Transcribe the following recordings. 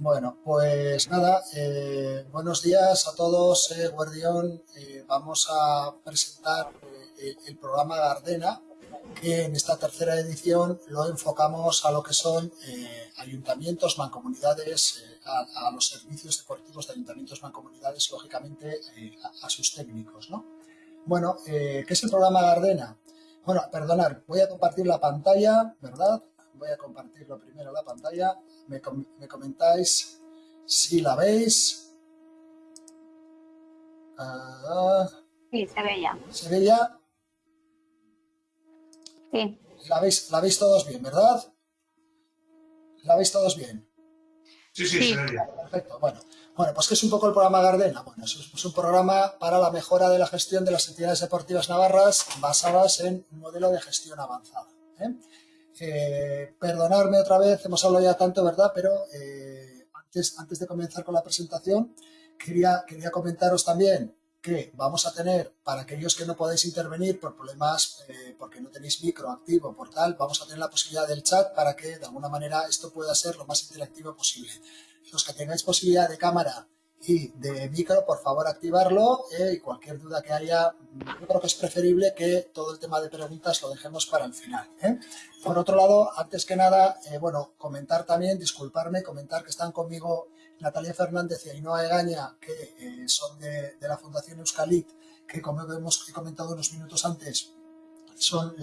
Bueno, pues nada, eh, buenos días a todos, eh, Guardión. Eh, vamos a presentar eh, el programa Gardena, que en esta tercera edición lo enfocamos a lo que son eh, ayuntamientos, mancomunidades, eh, a, los servicios deportivos de ayuntamientos, mancomunidades, lógicamente eh, a, a, sus técnicos, ¿no? Bueno, ¿qué es el programa Gardena? Bueno, perdonar, voy a compartir la pantalla, ¿verdad? Voy a compartirlo primero la pantalla me, com me comentáis si la veis. Uh, sí, se ve ya. ¿Se ve ya? Sí. ¿La veis, la veis todos bien, verdad? ¿La veis todos bien? Sí, sí, sí. se ve bien. Perfecto, bueno. Bueno, pues ¿qué es un poco el programa Gardena? Bueno, es, es un programa para la mejora de la gestión de las entidades deportivas navarras basadas en un modelo de gestión avanzada. ¿eh? Eh, perdonadme otra vez, hemos hablado ya tanto, ¿verdad? Pero eh, antes, antes de comenzar con la presentación, quería, quería comentaros también que vamos a tener, para aquellos que no podéis intervenir por problemas, eh, porque no tenéis micro activo, por tal, vamos a tener la posibilidad del chat para que de alguna manera esto pueda ser lo más interactivo posible. Los que tengáis posibilidad de cámara y de micro, por favor activarlo eh, y cualquier duda que haya, yo creo que es preferible que todo el tema de preguntas lo dejemos para el final. ¿eh? Por otro lado, antes que nada, eh, bueno, comentar también, disculparme, comentar que están conmigo Natalia Fernández y Ainhoa Egaña, que son de, la Fundación Euskalit, que como hemos comentado unos minutos antes, son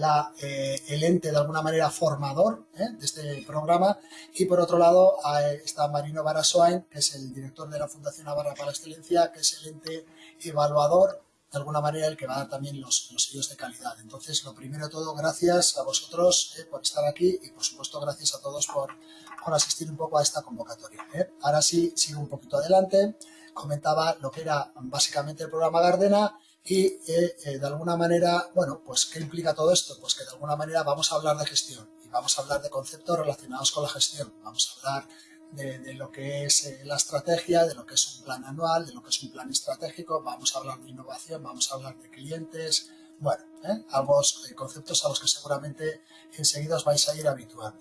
eh, el ente de alguna manera formador ¿eh? de este programa y por otro lado está Marino Barasoain, que es el director de la Fundación Navarra para la Excelencia, que es el ente evaluador de alguna manera el que va a dar también los, los sellos de calidad. Entonces, lo primero de todo, gracias a vosotros eh, por estar aquí y por supuesto gracias a todos por, por asistir un poco a esta convocatoria. Ahora sí, sigo un poquito adelante. Comentaba lo que era básicamente el programa Gardena y eh, eh, de alguna manera, bueno, pues ¿qué implica todo esto? Pues que de alguna manera vamos a hablar de gestión y vamos a hablar de conceptos relacionados con la gestión. Vamos a hablar de, lo que es eh, la estrategia, de lo que es un plan anual, de lo que es un plan estratégico, vamos a hablar de innovación, vamos a hablar de clientes, bueno, algunos conceptos a los que seguramente enseguida os vais a ir habituando.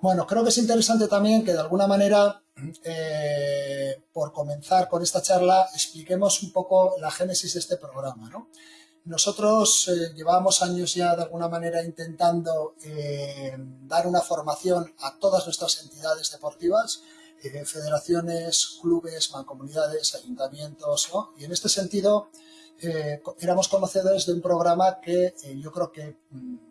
Bueno, creo que es interesante también que de alguna manera, eh, por comenzar con esta charla, expliquemos un poco la génesis de este programa. ¿no? Nosotros eh, llevamos años ya de alguna manera intentando eh, dar una formación a todas nuestras entidades deportivas, federaciones, clubes, mancomunidades, ayuntamientos, ¿no? y en este sentido éramos conocedores de un programa que yo creo que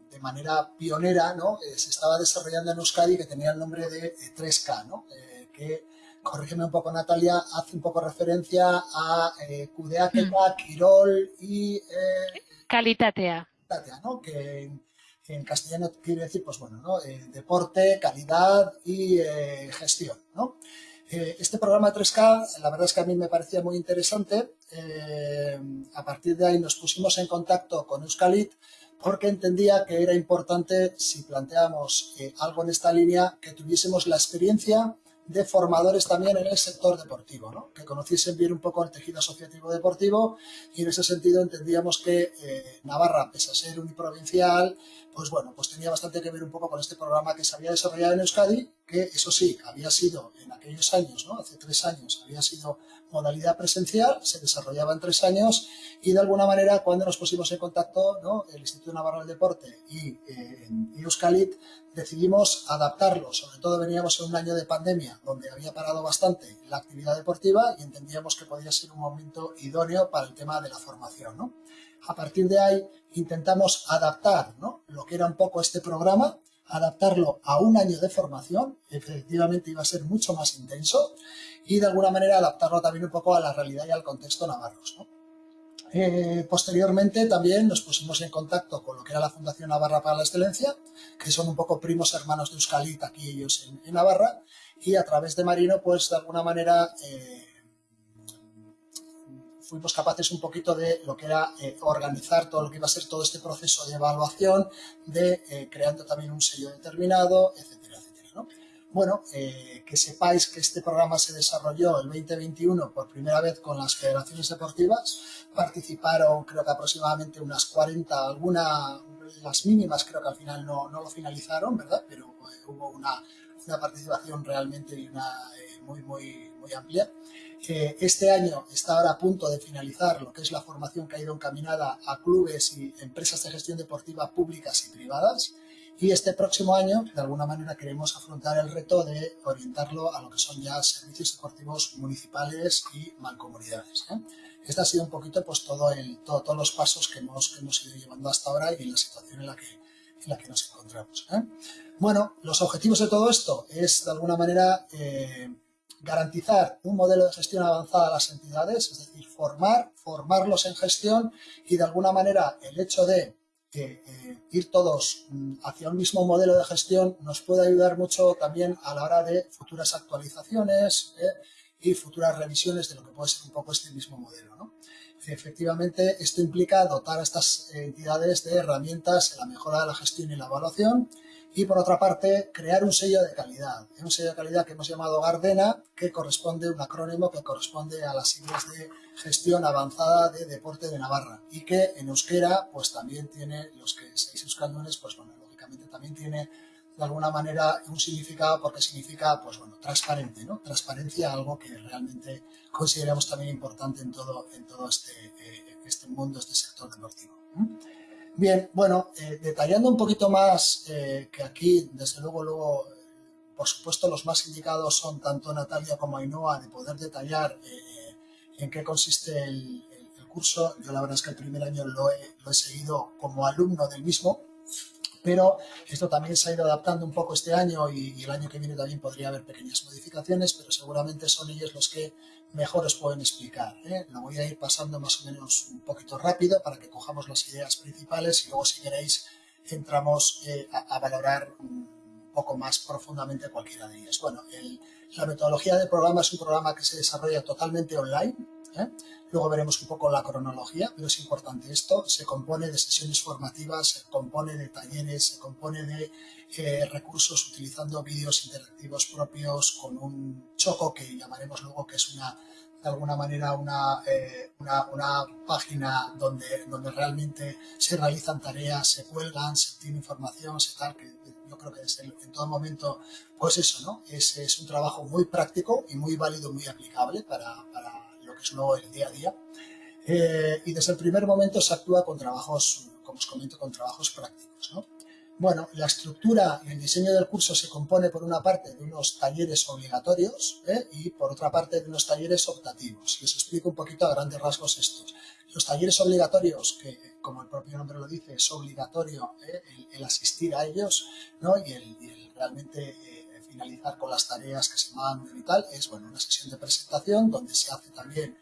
de manera pionera, ¿no? Eh, se estaba desarrollando en Euskadi que tenía el nombre de 3K, ¿no? Eh, que, corrígeme un poco Natalia, hace un poco referencia a eh, Kudeaketa, mm. Quirol y... Eh, Calitatea. Calitatea, ¿no? Que en, en, castellano quiere decir, pues bueno, ¿no? deporte, calidad y gestión, ¿no? este programa 3K, la verdad es que a mí me parecía muy interesante. a partir de ahí nos pusimos en contacto con Euskalit porque entendía que era importante, si planteamos eh, algo en esta línea, que tuviésemos la experiencia de formadores también en el sector deportivo, ¿no? que conociesen bien un poco el tejido asociativo deportivo y en ese sentido entendíamos que eh, Navarra, pese a ser uniprovincial, pues bueno, pues tenía bastante que ver un poco con este programa que se había desarrollado en Euskadi, que eso sí, había sido en aquellos años, ¿no? hace tres años, había sido modalidad presencial, se desarrollaba en tres años y de alguna manera cuando nos pusimos en contacto, ¿no? el Instituto Navarro del Deporte y eh, decidimos adaptarlo, sobre todo veníamos en un año de pandemia donde había parado bastante la actividad deportiva y entendíamos que podía ser un momento idóneo para el tema de la formación. ¿no? A partir de ahí intentamos adaptar lo que era un poco este programa, adaptarlo a un año de formación, efectivamente iba a ser mucho más intenso, y de alguna manera adaptarlo también un poco a la realidad y al contexto navarros. Eh, posteriormente también nos pusimos en contacto con lo que era la Fundación Navarra para la Excelencia, que son un poco primos hermanos de Euskalit, aquí ellos en, en Navarra, y a través de Marino, pues de alguna manera eh, fuimos capaces un poquito de lo que era eh, organizar todo lo que iba a ser todo este proceso de evaluación, de eh, creando también un sello determinado, etcétera, etcétera. ¿no? Bueno, eh, que sepáis que este programa se desarrolló el 2021 por primera vez con las federaciones deportivas. Participaron creo que aproximadamente unas 40, algunas, las mínimas creo que al final no, no lo finalizaron, ¿verdad? Pero hubo una, una participación realmente una muy, muy, muy amplia. Este año está ahora a punto de finalizar lo que es la formación que ha ido encaminada a clubes y empresas de gestión deportiva públicas y privadas. Y este próximo año, de alguna manera, queremos afrontar el reto de orientarlo a lo que son ya servicios deportivos municipales y mancomunidades. ¿eh? Este ha sido un poquito pues, todo el, todos los pasos que hemos, que hemos ido llevando hasta ahora y la situación en la que, en la que nos encontramos. ¿eh? Bueno, los objetivos de todo esto es, de alguna manera, eh, garantizar un modelo de gestión avanzada a las entidades, es decir, formar, formarlos en gestión y, de alguna manera, el hecho de eh, ir todos mm, hacia un mismo modelo de gestión nos puede ayudar mucho también a la hora de futuras actualizaciones eh, y futuras revisiones de lo que puede ser un poco este mismo modelo. ¿no? Efectivamente, esto implica dotar a estas entidades de herramientas en la mejora de la gestión y la evaluación y por otra parte crear un sello de calidad, un sello de calidad que hemos llamado Gardena, que corresponde, un acrónimo que corresponde a las siglas de gestión avanzada de deporte de Navarra y que en euskera pues también tiene, los que seáis euskaldunes, pues bueno, lógicamente también tiene de alguna manera un significado porque significa pues bueno, transparente, ¿no? Transparencia, algo que realmente consideramos también importante en todo, en todo este, eh, este mundo, este sector deportivo. Bien, bueno, eh, detallando un poquito más, eh, que aquí, desde luego, luego, por supuesto, los más indicados son tanto Natalia como Ainhoa, de poder detallar eh, en qué consiste el, curso. Yo la verdad es que el primer año lo he, seguido como alumno del mismo, pero esto también se ha ido adaptando un poco este año y, y, el año que viene también podría haber pequeñas modificaciones, pero seguramente son ellos los que mejor os pueden explicar. ¿eh? Lo voy a ir pasando más o menos un poquito rápido para que cojamos las ideas principales y luego si queréis entramos eh, a, valorar un poco más profundamente cualquiera de ellas. Bueno, la metodología del programa es un programa que se desarrolla totalmente online. ¿Eh? Luego veremos un poco la cronología, pero es importante esto. Se compone de sesiones formativas, se compone de talleres, se compone de eh, recursos utilizando vídeos interactivos propios con un choco que llamaremos luego que es una de alguna manera una, eh, una, página donde, donde realmente se realizan tareas, se cuelgan, se tiene información, se tal, que yo creo que desde en todo momento, pues eso, ¿no? Es, es un trabajo muy práctico y muy válido, muy aplicable para, que es luego el día a día. Eh, y desde el primer momento se actúa con trabajos, como os comento, con trabajos prácticos, ¿no? Bueno, la estructura y el diseño del curso se compone por una parte de unos talleres obligatorios ¿eh? y por otra parte de unos talleres optativos. Y os explico un poquito a grandes rasgos estos. Los talleres obligatorios, que como el propio nombre lo dice, es obligatorio ¿eh? el, asistir a ellos ¿no? y, el, realmente eh, finalizar con las tareas que se mandan y tal, es bueno, una sesión de presentación donde se hace también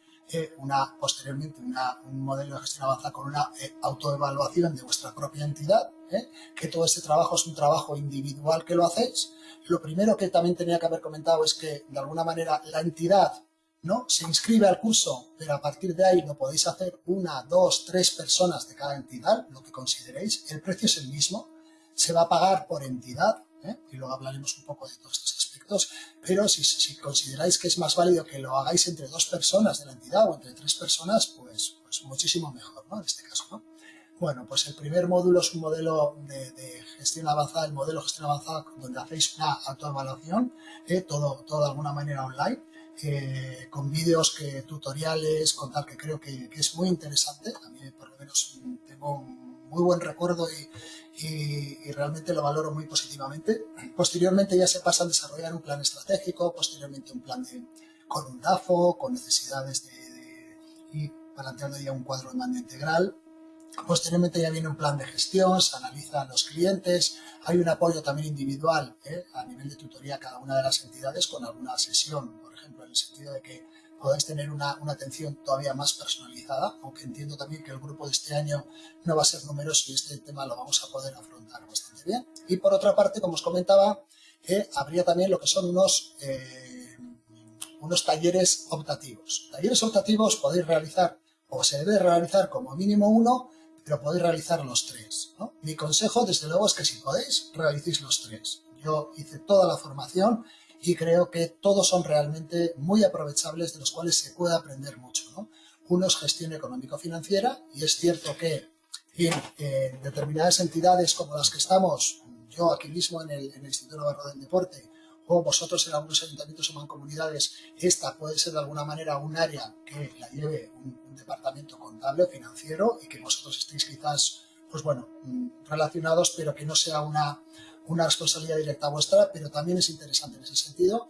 una, posteriormente un modelo de gestión avanzada con una autoevaluación de vuestra propia entidad ¿eh? que todo este trabajo es un trabajo individual que lo hacéis. Lo primero que también tenía que haber comentado es que, de alguna manera, la entidad ¿no? se inscribe al curso, pero a partir de ahí lo podéis hacer una, dos, tres personas de cada entidad, lo que consideréis. El precio es el mismo, se va a pagar por entidad, ¿eh? y luego hablaremos un poco de todos estos aspectos, pero si, si, consideráis que es más válido que lo hagáis entre dos personas de la entidad o entre tres personas, pues, pues muchísimo mejor, ¿no? En este caso, ¿no? Bueno, pues el primer módulo es un modelo de, gestión avanzada, el modelo de gestión avanzada donde hacéis una autoevaluación, eh, todo, todo de alguna manera online, eh, con vídeos, que, tutoriales, con tal que creo que, es muy interesante. A mí por lo menos tengo un muy buen recuerdo y, y, realmente lo valoro muy positivamente. Posteriormente ya se pasa a desarrollar un plan estratégico, posteriormente un plan de, con un DAFO, con necesidades de, de y planteando ya un cuadro de mando integral Posteriormente ya viene un plan de gestión, se analizan los clientes, hay un apoyo también individual ¿eh? a nivel de tutoría a cada una de las entidades con alguna sesión, por ejemplo, en el sentido de que podáis tener una, una, atención todavía más personalizada, aunque entiendo también que el grupo de este año no va a ser numeroso y este tema lo vamos a poder afrontar bastante bien. Y por otra parte, como os comentaba, eh, habría también lo que son unos, eh, unos talleres optativos. Talleres optativos podéis realizar o se debe realizar como mínimo uno pero podéis realizar los tres. Mi consejo, desde luego, es que si podéis, realicéis los tres. Yo hice toda la formación y creo que todos son realmente muy aprovechables, de los cuales se puede aprender mucho. ¿no? Uno es gestión económico-financiera y es cierto que en, determinadas entidades como las que estamos, yo aquí mismo en el, Instituto Navarro del Deporte, o vosotros en algunos ayuntamientos o mancomunidades, esta puede ser de alguna manera un área que la lleve un, un departamento contable o financiero y que vosotros estéis quizás, pues bueno, mm, relacionados, pero que no sea una, una responsabilidad directa vuestra, pero también es interesante en ese sentido.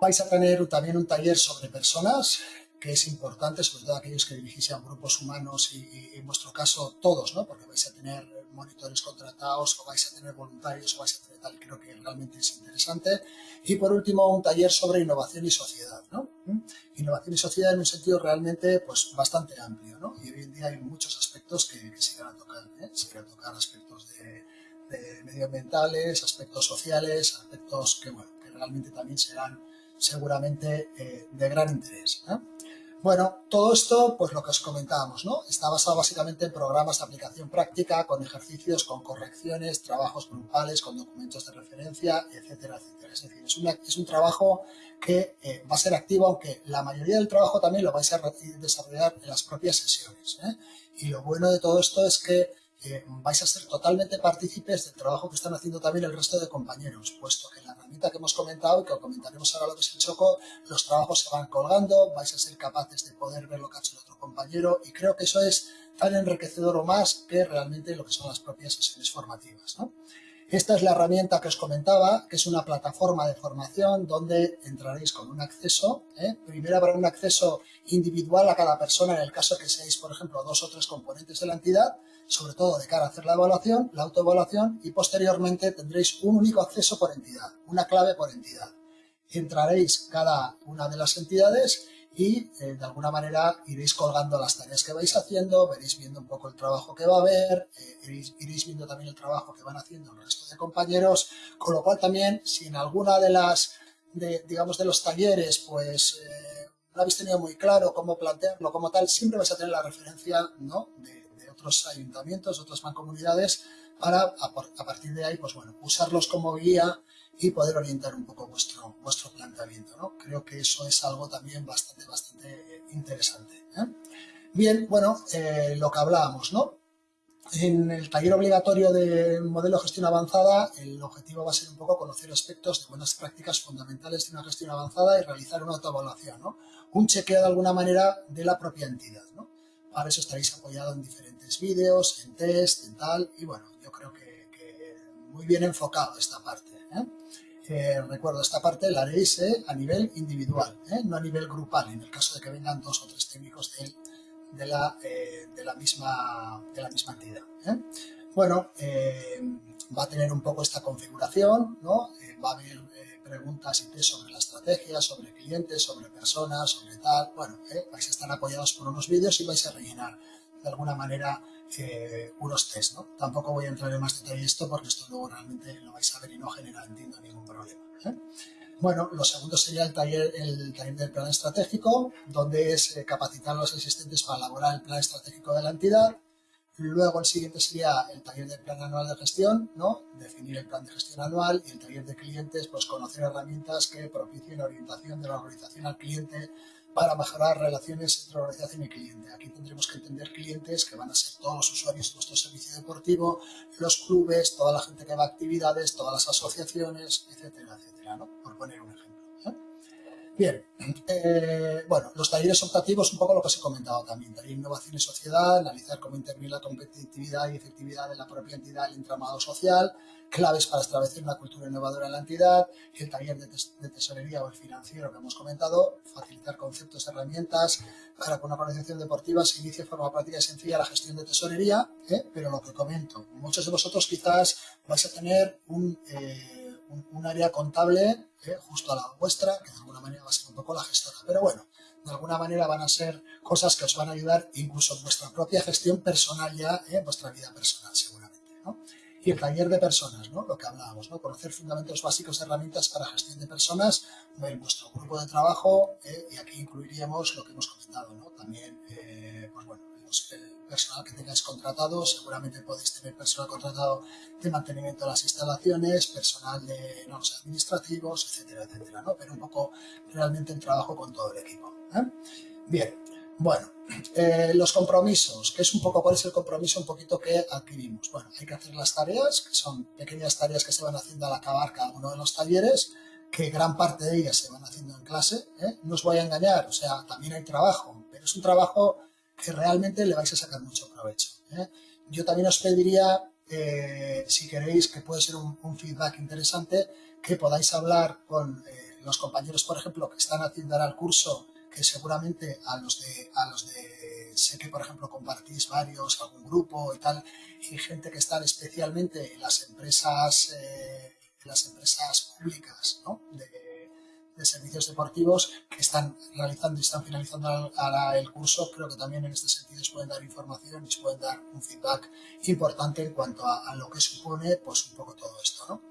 Vais a tener también un taller sobre personas, que es importante, sobre todo aquellos que dirigís a grupos humanos y, en vuestro caso todos, ¿no? porque vais a tener monitores contratados o vais a tener voluntarios o vais a tener tal, creo que realmente es interesante. Y por último, un taller sobre innovación y sociedad. ¿no? ¿Mm? Innovación y sociedad en un sentido realmente pues, bastante amplio. ¿no? Y hoy en día hay muchos aspectos que, que se van a tocar. ¿eh? Se van a tocar aspectos de, de medioambientales, aspectos sociales, aspectos que, bueno, que realmente también serán seguramente eh, de gran interés. ¿eh? Bueno, todo esto, pues lo que os comentábamos, ¿no? Está basado básicamente en programas de aplicación práctica, con ejercicios, con correcciones, trabajos grupales, con documentos de referencia, etcétera, etcétera. Es decir, es, es un trabajo que eh, va a ser activo, aunque la mayoría del trabajo también lo vais a desarrollar en las propias sesiones. ¿eh? Y lo bueno de todo esto es que eh, vais a ser totalmente partícipes del trabajo que están haciendo también el resto de compañeros, puesto que la herramienta que hemos comentado y que comentaremos ahora lo que es el choco, los trabajos se van colgando, vais a ser capaces de poder ver lo que ha hecho el otro compañero y creo que eso es tan enriquecedor o más que realmente lo que son las propias sesiones formativas. ¿no? Esta es la herramienta que os comentaba, que es una plataforma de formación donde entraréis con un acceso. ¿eh? Primero habrá un acceso individual a cada persona en el caso que seáis, por ejemplo, dos o tres componentes de la entidad, sobre todo de cara a hacer la evaluación, la autoevaluación, y posteriormente tendréis un único acceso por entidad, una clave por entidad. Entraréis cada una de las entidades y eh, de alguna manera iréis colgando las tareas que vais haciendo, veréis viendo un poco el trabajo que va a haber, eh, iréis, viendo también el trabajo que van haciendo el resto de compañeros, con lo cual también si en alguna de las, digamos, de los talleres, pues eh, no habéis tenido muy claro cómo plantearlo como tal, siempre vais a tener la referencia ¿no? de otros ayuntamientos, otras mancomunidades, para a, partir de ahí, pues bueno, usarlos como guía y poder orientar un poco vuestro, vuestro planteamiento. ¿no? Creo que eso es algo también bastante, bastante interesante. ¿eh? Bien, bueno, eh, lo que hablábamos, ¿no? En el taller obligatorio de modelo de gestión avanzada, el objetivo va a ser un poco conocer aspectos de buenas prácticas fundamentales de una gestión avanzada y realizar una autoevaluación, ¿no? Un chequeo de alguna manera de la propia entidad, ¿no? Para eso estaréis apoyado en diferentes vídeos, en test, en tal, y bueno, yo creo que, muy bien enfocado esta parte. ¿eh? Eh, recuerdo, esta parte la haréis eh, a nivel individual, no a nivel grupal, en el caso de que vengan dos o tres técnicos de, la, misma, de la misma entidad. Bueno, va a tener un poco esta configuración, ¿no? va a haber preguntas y sobre la estrategia, sobre clientes, sobre personas, sobre tal. Bueno, vais a estar apoyados por unos vídeos y vais a rellenar de alguna manera eh, unos test, ¿no? Tampoco voy a entrar en más detalle esto porque esto luego realmente lo vais a ver y no genera, entiendo, ningún problema. ¿eh? Bueno, lo segundo sería el taller, el taller del plan estratégico, donde es eh, capacitar a los asistentes para elaborar el plan estratégico de la entidad. Luego el siguiente sería el taller del plan anual de gestión, ¿no? Definir el plan de gestión anual y el taller de clientes, pues conocer herramientas que propicien la orientación de la organización al cliente para mejorar relaciones entre organización y cliente. Aquí tendremos que entender clientes que van a ser todos los usuarios de nuestro servicio deportivo, los clubes, toda la gente que va a actividades, todas las asociaciones, etcétera, etcétera, ¿no? por poner un ejemplo. Bien, eh, bueno, los talleres optativos, un poco lo que os he comentado también, taller innovación y sociedad, analizar cómo interviene la competitividad y efectividad de la propia entidad, el entramado social, claves para establecer una cultura innovadora en la entidad, el taller de, tes de, tesorería o el financiero que hemos comentado, facilitar conceptos, herramientas para que una organización deportiva se inicie de forma práctica y sencilla la gestión de tesorería, ¿eh? pero lo que comento, muchos de vosotros quizás vais a tener un, eh, un, área contable ¿eh? justo a la vuestra, que de alguna manera va a ser un poco la gestora, pero bueno, de alguna manera van a ser cosas que os van a ayudar incluso en vuestra propia gestión personal ya, en vuestra vida personal seguramente, ¿no? y el taller de personas, ¿no? lo que hablábamos, ¿no? conocer fundamentos básicos de herramientas para gestión de personas en vuestro grupo de trabajo eh, y aquí incluiríamos lo que hemos comentado, ¿no? también eh, pues bueno, el personal que tengáis contratado, seguramente podéis tener personal contratado de mantenimiento de las instalaciones, personal de no administrativos, etcétera, etcétera, pero un poco realmente el trabajo con todo el equipo. ¿eh? Bien, Bueno, eh, los compromisos, que es un poco, ¿cuál es el compromiso un poquito que adquirimos? Bueno, hay que hacer las tareas, que son pequeñas tareas que se van haciendo al acabar cada uno de los talleres, que gran parte de ellas se van haciendo en clase, ¿eh? no os voy a engañar, o sea, también hay trabajo, pero es un trabajo que realmente le vais a sacar mucho provecho. ¿eh? Yo también os pediría, si queréis, que puede ser un, un, feedback interesante, que podáis hablar con los compañeros, por ejemplo, que están haciendo ahora el curso que seguramente a los de, a los de, sé que por ejemplo compartís varios, algún grupo y tal, y gente que está especialmente en las empresas, eh, en las empresas públicas, ¿no? de, de, servicios deportivos que están realizando y están finalizando el curso, creo que también en este sentido os pueden dar información y os pueden dar un feedback importante en cuanto a, a lo que supone pues un poco todo esto, ¿no?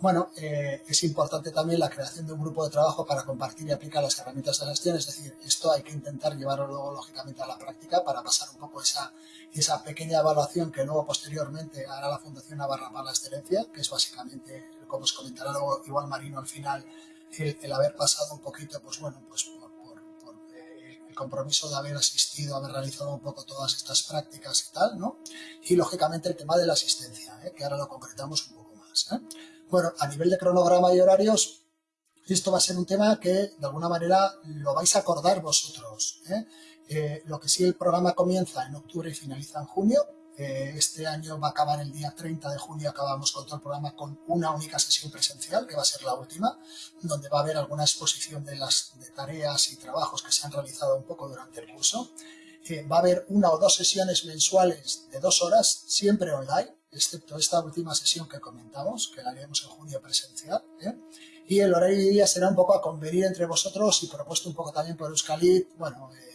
Bueno, eh, es importante también la creación de un grupo de trabajo para compartir y aplicar las herramientas de gestión, es decir, esto hay que intentar llevarlo luego lógicamente a la práctica para pasar un poco esa, esa pequeña evaluación que luego posteriormente hará la Fundación Navarra para la Excelencia, que es básicamente, como os comentará luego igual Marino al final, el, haber pasado un poquito, pues bueno, pues por, por, eh, el compromiso de haber asistido, haber realizado un poco todas estas prácticas y tal, ¿no? Y lógicamente el tema de la asistencia, ¿eh? que ahora lo concretamos un poco más, ¿eh? Bueno, a nivel de cronograma y horarios, esto va a ser un tema que de alguna manera lo vais a acordar vosotros. Eh, lo que sí, el programa comienza en octubre y finaliza en junio. Eh, este año va a acabar el día 30 de junio, acabamos con todo el programa con una única sesión presencial, que va a ser la última, donde va a haber alguna exposición de las tareas y trabajos que se han realizado un poco durante el curso. va a haber una o dos sesiones mensuales de dos horas, siempre online, excepto esta última sesión que comentamos, que la haremos en junio presencial. ¿eh? Y el horario de día será un poco a convenir entre vosotros y propuesto un poco también por Euskalit. Bueno, eh,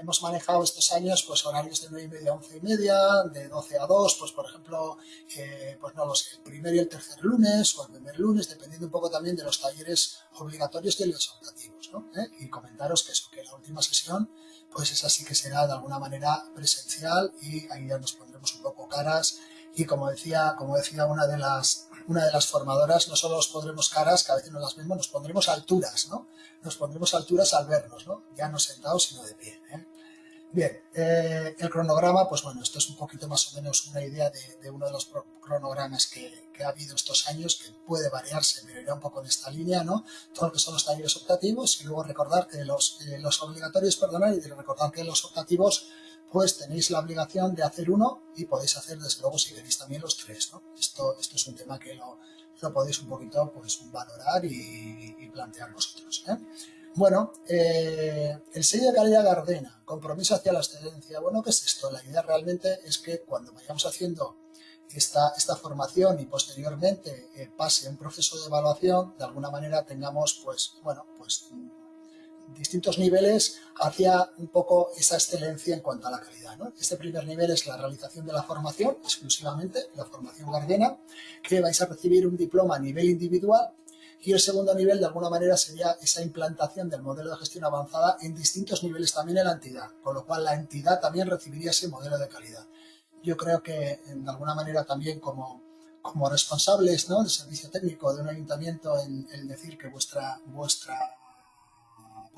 hemos manejado estos años pues horarios de 9 y media a 11 y media, de 12 a 2, pues por ejemplo, eh, pues no lo sé, el primer y el tercer lunes o el primer lunes, dependiendo un poco también de los talleres obligatorios y los optativos. ¿no? ¿Eh? Y comentaros que eso, que la última sesión pues esa sí que será de alguna manera presencial y ahí ya nos pondremos un poco caras y como decía, como decía una de las una de las formadoras, no solo nos pondremos caras, que a veces no las vemos, nos pondremos alturas, ¿no? Nos pondremos alturas al vernos, ¿no? Ya no sentados, sino de pie. ¿eh? Bien, eh, el cronograma, pues bueno, esto es un poquito más o menos una idea de, uno de los cronogramas que, ha habido estos años, que puede variarse, pero irá un poco en esta línea, ¿no? Todo lo que son los talleres optativos y luego recordar que los, eh, los obligatorios, perdonad, y recordar que los optativos pues tenéis la obligación de hacer uno y podéis hacer desde luego si queréis también los tres. ¿no? Esto, esto es un tema que lo, lo podéis un poquito pues, valorar y, plantear vosotros. ¿eh? Bueno, eh, el sello de calidad Gardena, compromiso hacia la excelencia. Bueno, ¿qué es esto? La idea realmente es que cuando vayamos haciendo esta, esta formación y posteriormente eh, pase un proceso de evaluación, de alguna manera tengamos, pues, bueno, pues distintos niveles hacia un poco esa excelencia en cuanto a la calidad. ¿no? Este primer nivel es la realización de la formación, exclusivamente, la formación Gardena, que vais a recibir un diploma a nivel individual y el segundo nivel, de alguna manera, sería esa implantación del modelo de gestión avanzada en distintos niveles también en la entidad, con lo cual la entidad también recibiría ese modelo de calidad. Yo creo que, de alguna manera, también como, como responsables ¿no? del servicio técnico de un ayuntamiento, el, el decir que vuestra, vuestra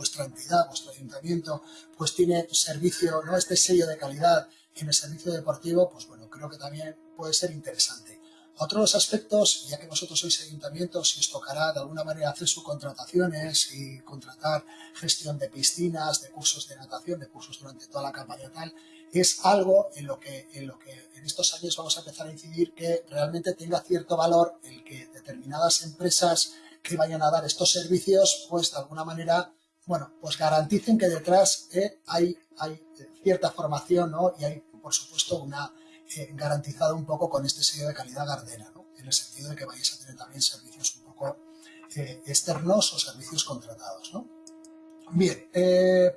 vuestra entidad, vuestro ayuntamiento, pues tiene servicio, ¿no? este sello de calidad en el servicio deportivo, pues bueno, creo que también puede ser interesante. Otros aspectos, ya que vosotros sois ayuntamientos y os tocará de alguna manera hacer subcontrataciones y contratar gestión de piscinas, de cursos de natación, de cursos durante toda la campaña tal, es algo en lo que en, lo que en estos años vamos a empezar a incidir que realmente tenga cierto valor el que determinadas empresas que vayan a dar estos servicios, pues de alguna manera bueno, pues garanticen que detrás eh, hay, eh, cierta formación ¿no? y hay, por supuesto, una eh, garantizado un poco con este sello de calidad Gardena, ¿no? en el sentido de que vayáis a tener también servicios un poco externos o servicios contratados. ¿no? Bien,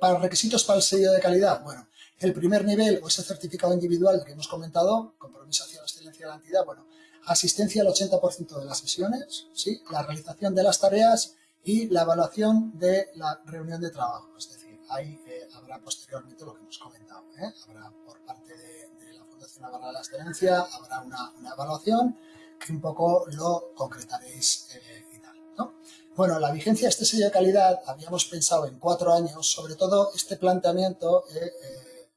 para requisitos para el sello de calidad, bueno, el primer nivel o ese certificado individual que hemos comentado, compromiso hacia la excelencia de la entidad, bueno, asistencia al 80% de las sesiones, ¿sí? la realización de las tareas y la evaluación de la reunión de trabajo. Es decir, ahí eh, habrá posteriormente lo que hemos comentado. ¿eh? Habrá por parte de, de, la Fundación Navarra de la Excelencia, habrá una, una, evaluación que un poco lo concretaréis eh, y tal. ¿no? Bueno, la vigencia de este sello de calidad habíamos pensado en cuatro años, sobre todo este planteamiento eh, eh,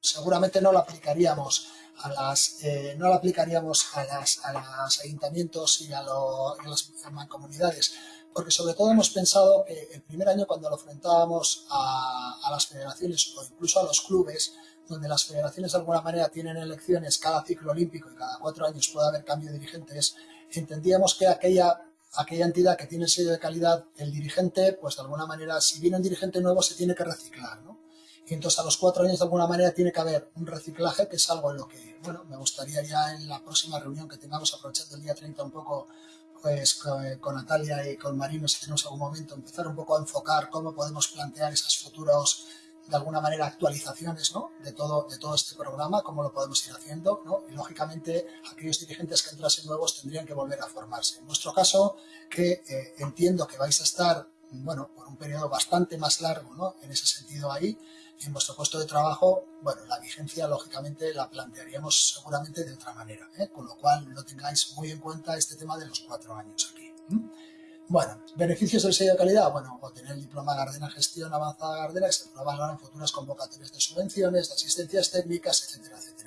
seguramente no lo aplicaríamos a las eh, no lo aplicaríamos a las a los ayuntamientos y a, las mancomunidades porque sobre todo hemos pensado que el primer año cuando lo enfrentábamos a, las federaciones o incluso a los clubes donde las federaciones de alguna manera tienen elecciones cada ciclo olímpico y cada cuatro años puede haber cambio de dirigentes, entendíamos que aquella, aquella entidad que tiene el sello de calidad, el dirigente, pues de alguna manera, si viene un dirigente nuevo, se tiene que reciclar, ¿no? Y entonces a los cuatro años de alguna manera tiene que haber un reciclaje, que es algo en lo que, bueno, me gustaría ya en la próxima reunión que tengamos, aprovechando el día 30 un poco, pues con, Natalia y con Marino, si tenemos algún momento, empezar un poco a enfocar cómo podemos plantear esos futuros de alguna manera actualizaciones ¿no? de, todo, de todo este programa, cómo lo podemos ir haciendo, ¿no? y lógicamente aquellos dirigentes que entrasen nuevos tendrían que volver a formarse. En nuestro caso, que eh, entiendo que vais a estar bueno, por un periodo bastante más largo ¿no? en ese sentido ahí, en vuestro puesto de trabajo, bueno, la vigencia lógicamente la plantearíamos seguramente de otra manera, ¿eh? con lo cual no tengáis muy en cuenta este tema de los cuatro años aquí. Bueno, beneficios del sello de calidad, bueno, obtener el diploma Gardena Gestión Avanzada Gardena que se valorar en futuras convocatorias de subvenciones, de asistencias técnicas, etcétera, etcétera.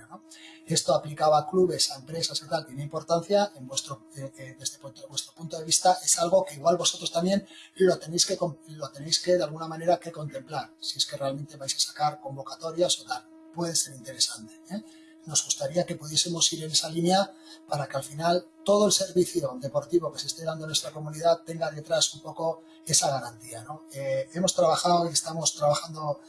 Esto aplicaba a clubes, a empresas y tiene importancia, en vuestro, eh, eh, desde vuestro punto de vista es algo que igual vosotros también lo tenéis que, lo tenéis que de alguna manera que contemplar, si es que realmente vais a sacar convocatorias o tal, puede ser interesante. ¿eh? nos gustaría que pudiésemos ir en esa línea para que al final todo el servicio deportivo que se esté dando en nuestra comunidad tenga detrás un poco esa garantía. Hemos trabajado y estamos trabajando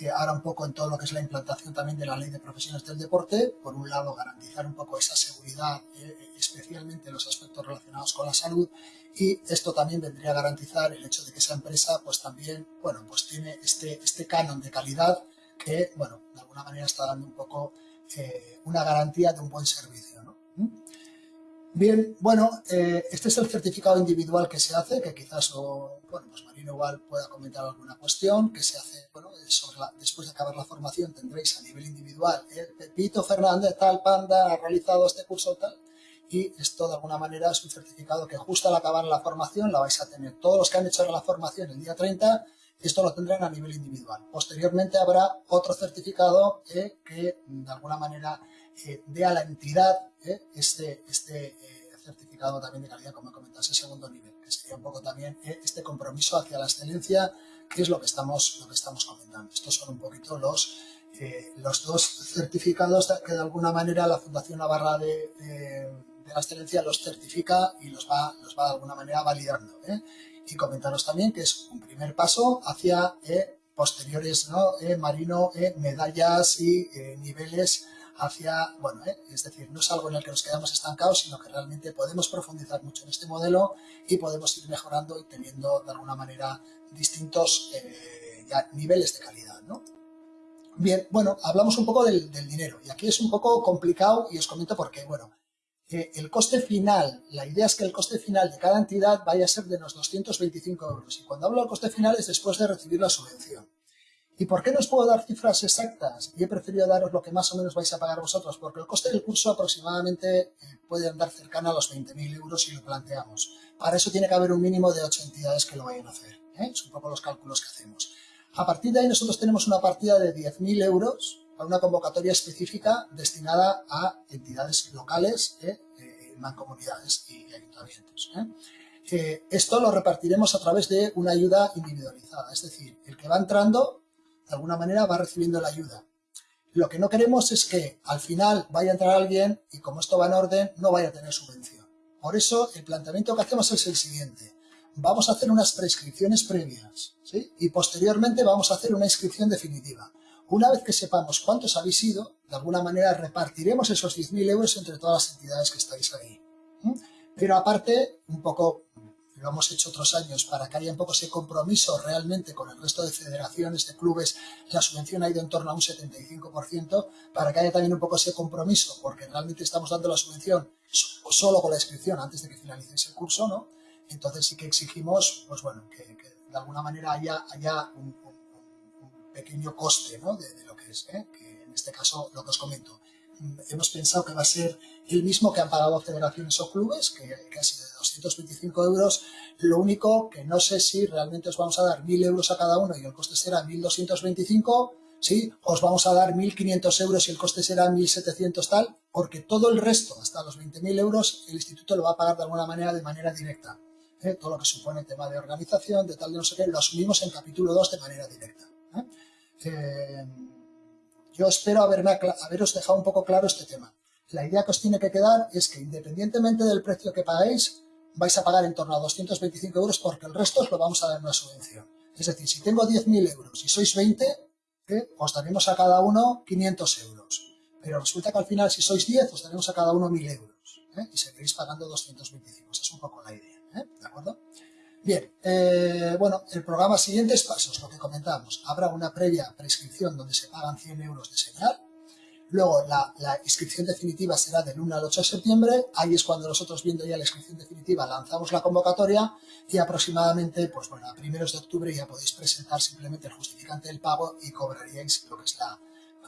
eh, ahora un poco en todo lo que es la implantación también de la ley de profesiones del deporte. Por un lado, garantizar un poco esa seguridad, eh, especialmente en los aspectos relacionados con la salud. Y esto también vendría a garantizar el hecho de que esa empresa pues también, bueno, pues tiene este, este canon de calidad que, bueno, de alguna manera está dando un poco eh, una garantía de un buen servicio. ¿no? Bien, bueno, eh, este es el certificado individual que se hace, que quizás, bueno, pues igual pueda comentar alguna cuestión, que se hace, bueno, después de acabar la formación tendréis a nivel individual, el Pepito Fernández, tal, Panda, ha realizado este curso, tal, y esto de alguna manera es un certificado que justo al acabar la formación la vais a tener. Todos los que han hecho la formación el día 30 esto lo tendrán a nivel individual. Posteriormente habrá otro certificado eh, que de alguna manera eh, dé a la entidad eh, este, este certificado también de calidad, como comentas, segundo nivel, que sería un poco también este compromiso hacia la excelencia, que es lo que estamos, lo que estamos comentando. Estos son un poquito los, los dos certificados que de alguna manera la Fundación Navarra de, de, la Excelencia los certifica y los va, los va de alguna manera validando y comentaros también que es un primer paso hacia eh, posteriores, ¿no? Eh, marino, eh, medallas y niveles hacia, bueno, es decir, no es algo en el que nos quedamos estancados, sino que realmente podemos profundizar mucho en este modelo y podemos ir mejorando y teniendo de alguna manera distintos niveles de calidad, ¿no? Bien, bueno, hablamos un poco del, del, dinero y aquí es un poco complicado y os comento por qué. Bueno, el coste final, la idea es que el coste final de cada entidad vaya a ser de unos 225 euros. Y cuando hablo del coste final es después de recibir la subvención. ¿Y por qué no os puedo dar cifras exactas? Y he preferido daros lo que más o menos vais a pagar vosotros, porque el coste del curso aproximadamente eh, puede andar cercano a los 20.000 euros si lo planteamos. Para eso tiene que haber un mínimo de 8 entidades que lo vayan a hacer. ¿eh? Un poco los cálculos que hacemos. A partir de ahí nosotros tenemos una partida de 10.000 euros para una convocatoria específica destinada a entidades locales, eh, eh, mancomunidades y ayuntamientos. Eh. esto lo repartiremos a través de una ayuda individualizada, es decir, el que va entrando, de alguna manera, va recibiendo la ayuda. Lo que no queremos es que al final vaya a entrar alguien y como esto va en orden, no vaya a tener subvención. Por eso, el planteamiento que hacemos es el siguiente. Vamos a hacer unas prescripciones previas y posteriormente vamos a hacer una inscripción definitiva. Una vez que sepamos cuántos habéis sido, de alguna manera repartiremos esos 10.000 euros entre todas las entidades que estáis ahí. Pero aparte, un poco lo hemos hecho otros años para que haya un poco ese compromiso realmente con el resto de federaciones, de clubes, la subvención ha ido en torno a un 75%, para que haya también un poco ese compromiso, porque realmente estamos dando la subvención solo con la inscripción antes de que finalicéis el curso, ¿no? Entonces sí que exigimos, pues bueno, que, de alguna manera haya, haya un, pequeño coste ¿no? de, lo que es, ¿eh? que en este caso lo que os comento. hemos pensado que va a ser el mismo que han pagado federaciones o clubes, que casi de 225 euros. Lo único que no sé si realmente os vamos a dar 1.000 euros a cada uno y el coste será 1.225, ¿sí? Os vamos a dar 1.500 euros y el coste será 1.700 tal, porque todo el resto, hasta los 20.000 euros, el instituto lo va a pagar de alguna manera de manera directa. ¿eh? Todo lo que supone el tema de organización, de tal, de no sé qué, lo asumimos en capítulo 2 de manera directa. ¿eh? Eh, yo espero haberme, haberos dejado un poco claro este tema. La idea que os tiene que quedar es que independientemente del precio que pagáis, vais a pagar en torno a 225 euros porque el resto os lo vamos a dar en una subvención. Es decir, si tengo 10.000 euros y sois 20, ¿eh? os daremos a cada uno 500 euros. Pero resulta que al final, si sois 10, os daremos a cada uno 1.000 euros. ¿eh? Y seguiréis pagando 225. Esa es un poco la idea. ¿eh? ¿De acuerdo? Bien, bueno, el programa siguientes pasos, lo que comentamos. Habrá una previa prescripción donde se pagan 100 euros de señal Luego, la, inscripción definitiva será del 1 al 8 de septiembre. Ahí es cuando nosotros, viendo ya la inscripción definitiva, lanzamos la convocatoria y aproximadamente, pues bueno, a primeros de octubre ya podéis presentar simplemente el justificante del pago y cobraríais lo que es la,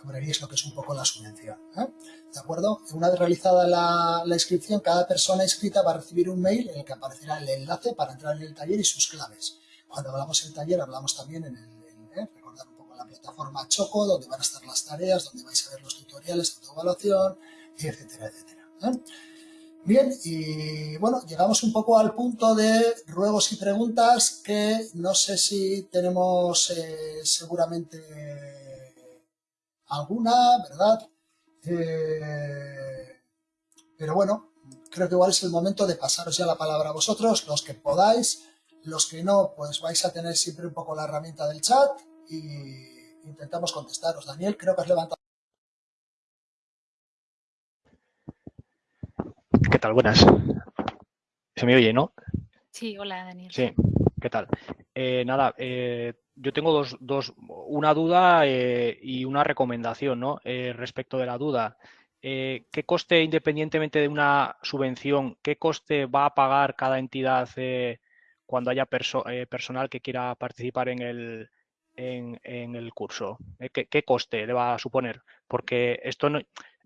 cobraríais lo que es un poco la subvención. ¿eh? ¿De acuerdo? Una vez realizada la, inscripción, cada persona inscrita va a recibir un mail en el que aparecerá el enlace para entrar en el taller y sus claves. Cuando hablamos del taller, hablamos también en el plataforma Choco, donde van a estar las tareas, donde vais a ver los tutoriales de autoevaluación, etcétera, etcétera. ¿eh? Bien, y bueno, llegamos un poco al punto de ruegos y preguntas que no sé si tenemos eh, seguramente alguna, ¿verdad? pero bueno, creo que igual es el momento de pasaros ya la palabra a vosotros, los que podáis, los que no, pues vais a tener siempre un poco la herramienta del chat y intentamos contestaros. Daniel, creo que has levantado. ¿Qué tal? Buenas. ¿Se me oye, no? Sí, hola Daniel. Sí, ¿qué tal? Eh, nada, eh, yo tengo dos, dos una duda eh, y una recomendación, ¿no? respecto de la duda. ¿Qué coste, independientemente de una subvención, qué coste va a pagar cada entidad cuando haya eh, personal que quiera participar en el, en, el curso? Eh, ¿Qué, coste le va a suponer? Porque esto no,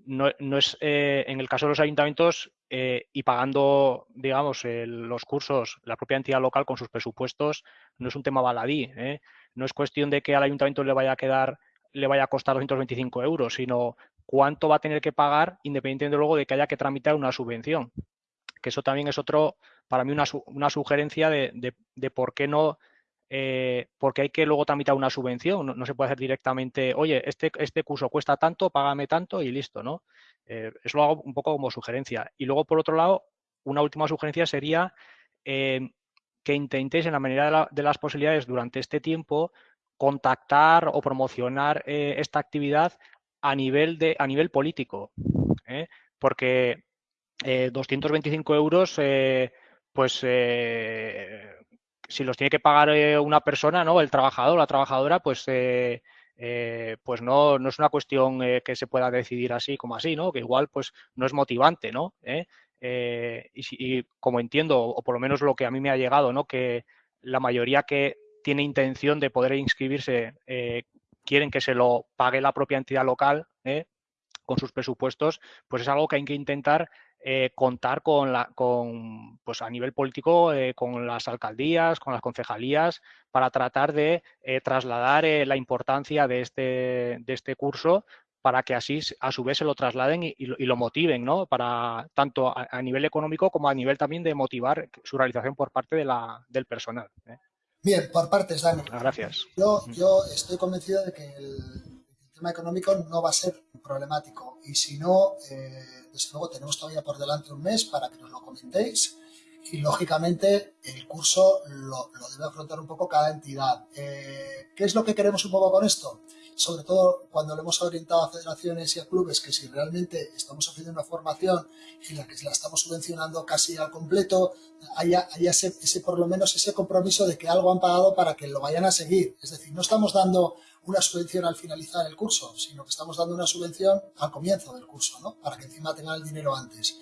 no, es eh, en el caso de los ayuntamientos y pagando, digamos, los cursos, la propia entidad local con sus presupuestos, no es un tema baladí. No es cuestión de que al ayuntamiento le vaya a quedar, le vaya a costar 225 euros, sino cuánto va a tener que pagar independientemente luego de que haya que tramitar una subvención. Que eso también es otro, para mí una, una sugerencia de, de, por qué no, eh, porque hay que luego tramitar una subvención, no, se puede hacer directamente, oye, este, este curso cuesta tanto, págame tanto y listo, ¿no? Eh, eso lo hago un poco como sugerencia. Y luego, por otro lado, una última sugerencia sería eh, que intentéis en la medida de, las posibilidades durante este tiempo contactar o promocionar esta actividad a nivel, de, a nivel político. Porque 225 euros pues si los tiene que pagar eh, una persona, ¿no? El trabajador, la trabajadora, pues eh, pues no, no, es una cuestión que se pueda decidir así como así, ¿no? Que igual pues no es motivante, ¿no? Y, como entiendo, o por lo menos lo que a mí me ha llegado, ¿no? Que la mayoría que tiene intención de poder inscribirse quieren que se lo pague la propia entidad local con sus presupuestos, pues es algo que hay que intentar eh, contar con, la, con, pues a nivel político, eh, con las alcaldías, con las concejalías, para tratar de eh, trasladar la importancia de este, de este curso para que así a su vez se lo trasladen y, lo, motiven, ¿no? Para tanto a, nivel económico como a nivel también de motivar su realización por parte de la, del personal. Bien, por partes, Dani. Gracias. Yo, yo estoy convencido de que el, tema económico no va a ser problemático y si no, eh, desde luego tenemos todavía por delante un mes para que nos lo comentéis y lógicamente el curso lo, debe afrontar un poco cada entidad. Eh, ¿Qué es lo que queremos un poco con esto? Sobre todo cuando lo hemos orientado a federaciones y a clubes, que si realmente estamos haciendo una formación y la que la estamos subvencionando casi al completo, haya, haya ese, ese, por lo menos ese compromiso de que algo han pagado para que lo vayan a seguir. Es decir, no estamos dando una subvención al finalizar el curso, sino que estamos dando una subvención al comienzo del curso, ¿no? para que encima tengan el dinero antes.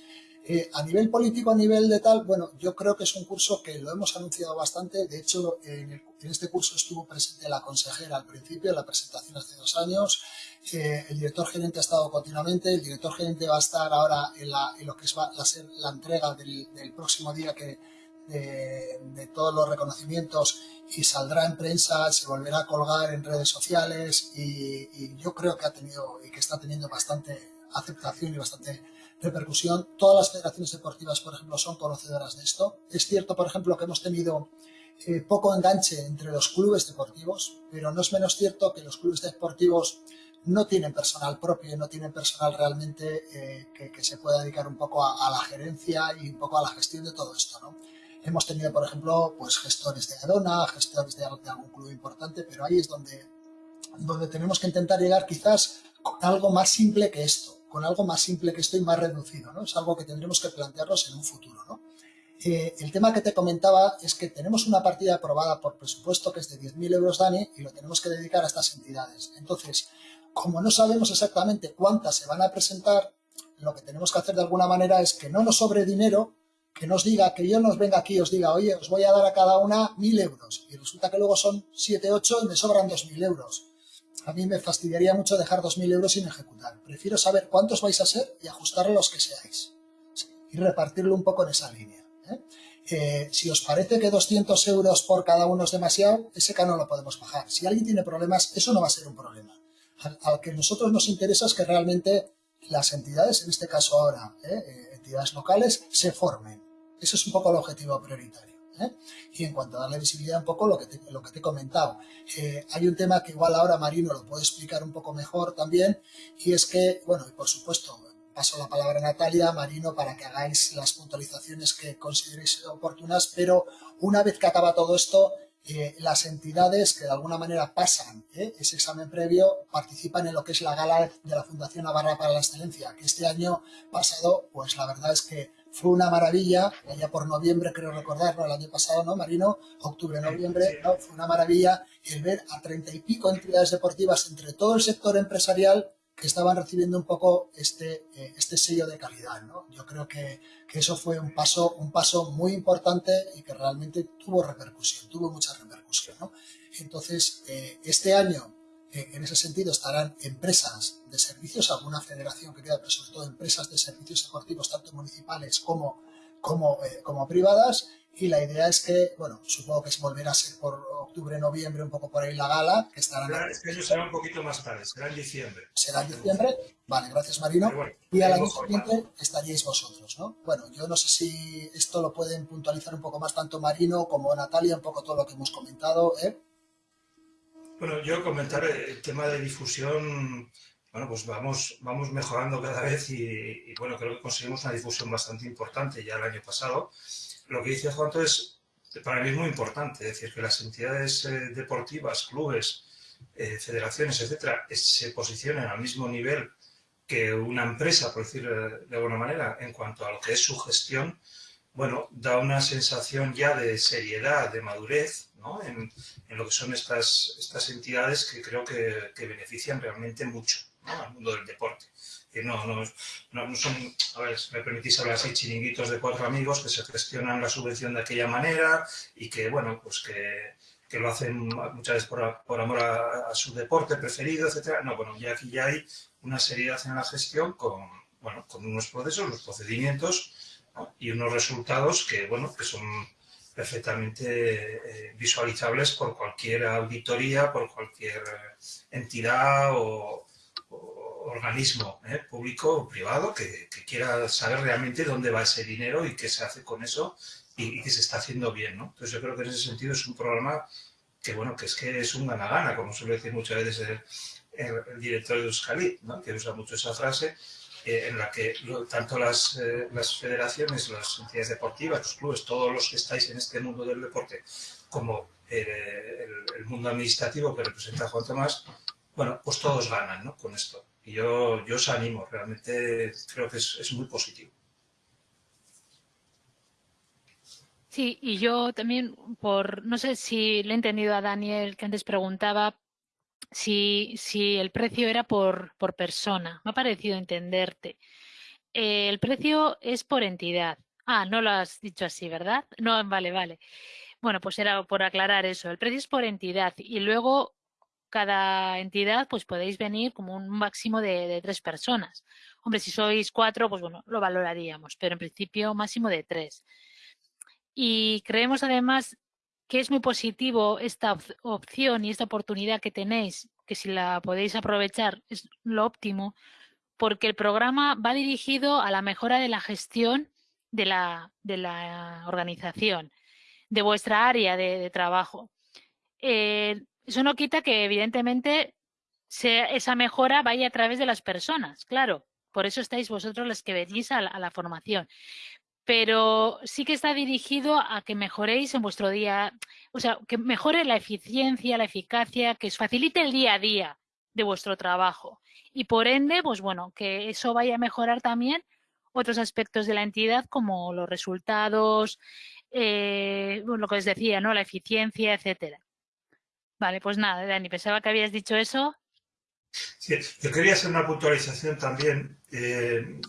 Eh, a nivel político, a nivel de tal, bueno, yo creo que es un curso que lo hemos anunciado bastante. De hecho, en, este curso estuvo presente la consejera al principio, en la presentación hace dos años. Eh, el director gerente ha estado continuamente. El director gerente va a estar ahora en, lo que es, va a ser la entrega del, próximo día que, de, todos los reconocimientos y saldrá en prensa, se volverá a colgar en redes sociales y, y yo creo que ha tenido y que está teniendo bastante aceptación y bastante repercusión. Todas las federaciones deportivas, por ejemplo, son conocedoras de esto. Es cierto, por ejemplo, que hemos tenido eh, poco enganche entre los clubes deportivos, pero no es menos cierto que los clubes deportivos no tienen personal propio, no tienen personal realmente eh, que, se pueda dedicar un poco a, la gerencia y un poco a la gestión de todo esto. ¿no? Hemos tenido, por ejemplo, pues gestores de Adona, gestores de, de algún club importante, pero ahí es donde, donde tenemos que intentar llegar quizás con algo más simple que esto con algo más simple que esto y más reducido, ¿no? Es algo que tendremos que plantearnos en un futuro, ¿no? Eh, el tema que te comentaba es que tenemos una partida aprobada por presupuesto que es de 10.000 euros, Dani, y lo tenemos que dedicar a estas entidades. Entonces, como no sabemos exactamente cuántas se van a presentar, lo que tenemos que hacer de alguna manera es que no nos sobre dinero, que nos diga, que yo nos venga aquí y os diga, oye, os voy a dar a cada una 1.000 euros, y resulta que luego son 7, 8 y me sobran 2.000 euros a mí me fastidiaría mucho dejar 2.000 euros sin ejecutar. Prefiero saber cuántos vais a ser y ajustar los que seáis. y repartirlo un poco en esa línea. ¿eh? Eh, si os parece que 200 euros por cada uno es demasiado, ese canon lo podemos bajar. Si alguien tiene problemas, eso no va a ser un problema. Al, que a nosotros nos interesa es que realmente las entidades, en este caso ahora, ¿eh? entidades locales, se formen. Ese es un poco el objetivo prioritario. ¿eh? Y en cuanto a darle visibilidad un poco lo que te, lo que te he comentado, eh, hay un tema que igual ahora Marino lo puede explicar un poco mejor también, y es que, bueno, y por supuesto, paso la palabra a Natalia, Marino, para que hagáis las puntualizaciones que consideréis oportunas, pero una vez que acaba todo esto, eh, las entidades que de alguna manera pasan ese examen previo participan en lo que es la gala de la Fundación Navarra para la Excelencia, que este año pasado, pues la verdad es que fue una maravilla, allá por noviembre creo recordarlo, el año pasado, ¿no, Marino? Octubre, noviembre, ¿no? Fue una maravilla el ver a treinta y pico entidades deportivas entre todo el sector empresarial que estaban recibiendo un poco este, eh, este sello de calidad, ¿no? Yo creo que, que, eso fue un paso, un paso muy importante y que realmente tuvo repercusión, tuvo mucha repercusión, ¿no? Entonces, eh, este año en ese sentido estarán empresas de servicios, alguna federación que queda, pero sobre todo empresas de servicios deportivos, tanto municipales como, como, eh, como privadas. Y la idea es que, bueno, supongo que volverá a ser por octubre, noviembre, un poco por ahí la gala, que estarán... Es que ellos será un poquito más tarde, será en diciembre. Será en diciembre, vale, gracias Marino. y al año siguiente estaríais vosotros, ¿no? Bueno, yo no sé si esto lo pueden puntualizar un poco más tanto Marino como Natalia, un poco todo lo que hemos comentado, ¿eh? Bueno, yo comentar el tema de difusión, bueno, pues vamos, vamos mejorando cada vez y, bueno, creo que conseguimos una difusión bastante importante ya el año pasado. Lo que dice Juanto es, para mí es muy importante, es decir, que las entidades eh, deportivas, clubes, eh, federaciones, etcétera, se posicionen al mismo nivel que una empresa, por decirlo de alguna manera, en cuanto a lo que es su gestión, bueno, da una sensación ya de seriedad, de madurez, en, lo que son estas, estas entidades que creo que, benefician realmente mucho al mundo del deporte. Que no, no, no, son, a ver, me permitís hablar así, chiringuitos de cuatro amigos que se gestionan la subvención de aquella manera y que, bueno, pues que, que lo hacen muchas veces por, por amor a, su deporte preferido, etcétera. No, bueno, ya aquí ya hay una seriedad en la gestión con, bueno, con unos procesos, los procedimientos y unos resultados que, bueno, que son perfectamente eh, visualizables por cualquier auditoría, por cualquier entidad o, organismo eh, público o privado que, quiera saber realmente dónde va ese dinero y qué se hace con eso y, que se está haciendo bien. ¿no? Entonces yo creo que en ese sentido es un programa que bueno, que es que es un gana-gana, como suele decir muchas veces el, director de Euskali, ¿no? que usa mucho esa frase, eh, en la que tanto las, eh, las, federaciones, las entidades deportivas, los clubes, todos los que estáis en este mundo del deporte, como eh, el, mundo administrativo que representa Juan Tomás, bueno, pues todos ganan ¿no? con esto. Y yo, yo os animo, realmente creo que es, es muy positivo. Sí, y yo también, por no sé si le he entendido a Daniel que antes preguntaba si, el precio era por, por persona. Me ha parecido entenderte. el precio es por entidad. Ah, no lo has dicho así, ¿verdad? No, vale, vale. Bueno, pues era por aclarar eso. El precio es por entidad y luego cada entidad pues podéis venir como un máximo de, tres personas. Hombre, si sois cuatro, pues bueno, lo valoraríamos, pero en principio máximo de tres. Y creemos además que es muy positivo esta opción y esta oportunidad que tenéis, que si la podéis aprovechar es lo óptimo, porque el programa va dirigido a la mejora de la gestión de la, de la organización, de vuestra área de, trabajo. Eh, eso no quita que, evidentemente, esa mejora vaya a través de las personas, claro. Por eso estáis vosotros los que venís a la, formación. Pero sí que está dirigido a que mejoréis en vuestro día, o sea, que mejore la eficiencia, la eficacia, que os facilite el día a día de vuestro trabajo. Y por ende, pues bueno, que eso vaya a mejorar también otros aspectos de la entidad como los resultados, eh, lo que os decía, ¿no? La eficiencia, etcétera. Vale, pues nada, Dani, pensaba que habías dicho eso. Sí, yo quería hacer una puntualización también. Eh,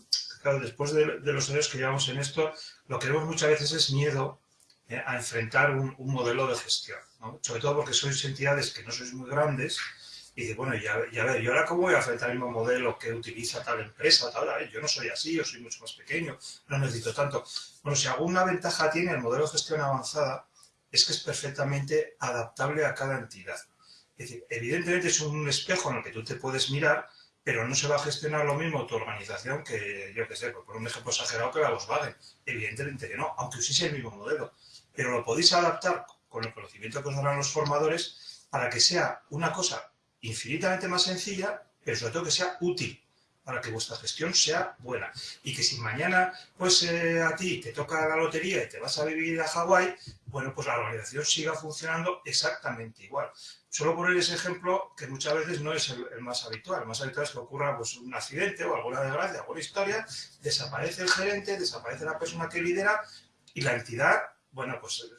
claro, después de, los años que llevamos en esto, lo que vemos muchas veces es miedo eh, a enfrentar un, modelo de gestión. Sobre todo porque sois entidades que no sois muy grandes y dice, bueno, ya, ya ver, ¿y ahora cómo voy a enfrentar el mismo modelo que utiliza tal empresa? Tal? Yo no soy así, yo soy mucho más pequeño, no necesito tanto. Bueno, si alguna ventaja tiene el modelo de gestión avanzada, es que es perfectamente adaptable a cada entidad. Es decir, evidentemente es un espejo en el que tú te puedes mirar, pero no se va a gestionar lo mismo tu organización que, yo qué sé, por un ejemplo exagerado, que la Volkswagen. Evidentemente que no, aunque uséis el mismo modelo. Pero lo podéis adaptar con el conocimiento que os darán los formadores para que sea una cosa infinitamente más sencilla, pero sobre todo que sea útil para que vuestra gestión sea buena. Y que si mañana pues eh, a ti te toca la lotería y te vas a vivir a Hawái, bueno, pues la organización siga funcionando exactamente igual. Solo poner ese ejemplo que muchas veces no es el, más habitual. El más habitual es que ocurra pues, un accidente o alguna desgracia, alguna historia, desaparece el gerente, desaparece la persona que lidera y la entidad, bueno, pues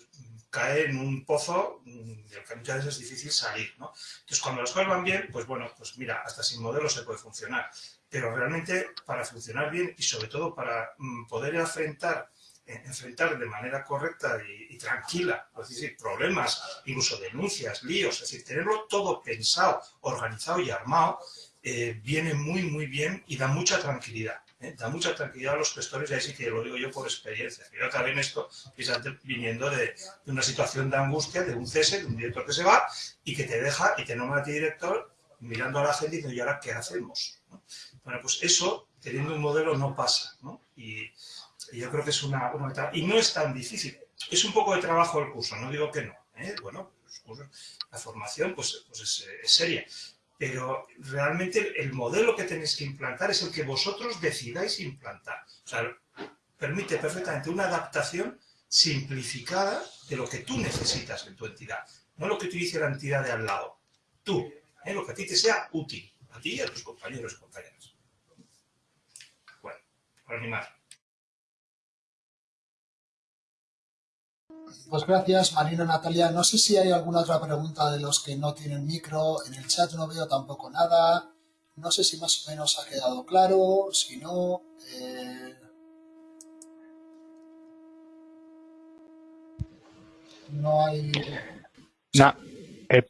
cae en un pozo mm, del que muchas veces es difícil salir. ¿no? Entonces, cuando las cosas van bien, pues bueno, pues mira, hasta sin modelo se puede funcionar. Pero realmente para funcionar bien y sobre todo para mm, poder enfrentar, eh, enfrentar de manera correcta y, tranquila, es decir, problemas, incluso denuncias, líos, es decir, tenerlo todo pensado, organizado y armado, eh, viene muy, muy bien y da mucha tranquilidad. ¿eh? da mucha tranquilidad a los gestores y ahí sí que lo digo yo por experiencia. Yo también esto, viniendo de, una situación de angustia, de un cese, de un director que se va y que te deja y te nombra a ti director mirando a la gente y diciendo, ¿y ahora qué hacemos? Bueno, pues eso, teniendo un modelo, no pasa. Y, yo creo que es una, una, Y no es tan difícil. Es un poco de trabajo el curso, no digo que no. ¿eh? Bueno, la formación pues, pues es, seria pero realmente el modelo que tenéis que implantar es el que vosotros decidáis implantar. O sea, permite perfectamente una adaptación simplificada de lo que tú necesitas en tu entidad, no lo que te dice la entidad de al lado. Tú, ¿eh? lo que a ti te sea útil, a ti y a tus compañeros y compañeras. Bueno, por animar. Pues gracias, Marina Natalia. No sé si hay alguna otra pregunta de los que no tienen micro. En el chat no veo tampoco nada. No sé si más o menos ha quedado claro. Si no... Eh... No hay... Eh,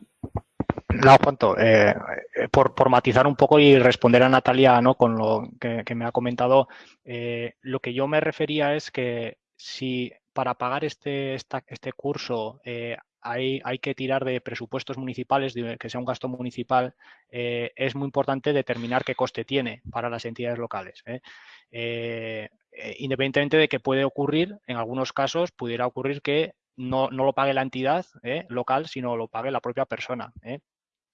no, cuánto. Eh, eh, por, matizar un poco y responder a Natalia ¿no? con lo que me ha comentado, lo que yo me refería es que si para pagar este, este curso eh, hay, hay, que tirar de presupuestos municipales, que sea un gasto municipal, eh, es muy importante determinar qué coste tiene para las entidades locales. ¿eh? independientemente de que puede ocurrir, en algunos casos pudiera ocurrir que no, no lo pague la entidad local, sino lo pague la propia persona